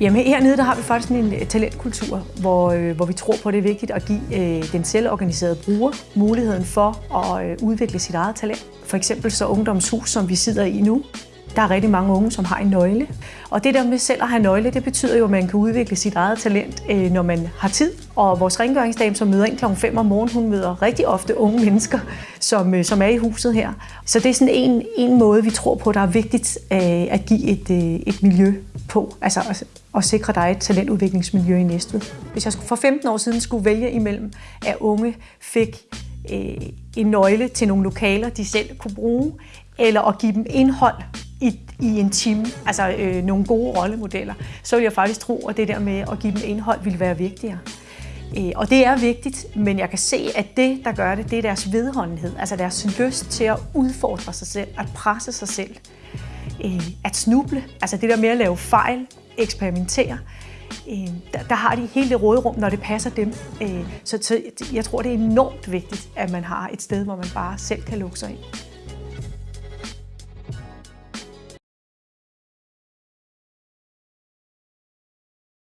Jamen hernede der har vi faktisk en øh, talentkultur, hvor, øh, hvor vi tror på, at det er vigtigt at give øh, den selvorganiserede bruger muligheden for at øh, udvikle sit eget talent. For eksempel så Ungdomshus, som vi sidder i nu, der er rigtig mange unge, som har en nøgle. Og det der med selv at have nøgle, det betyder jo, at man kan udvikle sit eget talent, øh, når man har tid. Og vores rengøringsdame, som møder ind kl. 5 om morgenen, hun møder rigtig ofte unge mennesker, som, øh, som er i huset her. Så det er sådan en, en måde, vi tror på, der er vigtigt øh, at give et, et miljø på. Altså at, at sikre dig et talentudviklingsmiljø i Næstved. Hvis jeg for 15 år siden skulle vælge imellem, at unge fik en nøgle til nogle lokaler, de selv kunne bruge, eller at give dem indhold i, en time, altså øh, nogle gode rollemodeller, så vil jeg faktisk tro, at det der med at give dem indhold ville være vigtigere. Øh, og det er vigtigt, men jeg kan se, at det, der gør det, det er deres vedholdenhed, altså deres lyst til at udfordre sig selv, at presse sig selv, øh, at snuble, altså det der med at lave fejl, eksperimentere, øh, der, der har de hele det råderum, når det passer dem. Øh, så, så jeg tror, det er enormt vigtigt, at man har et sted, hvor man bare selv kan lukke sig ind.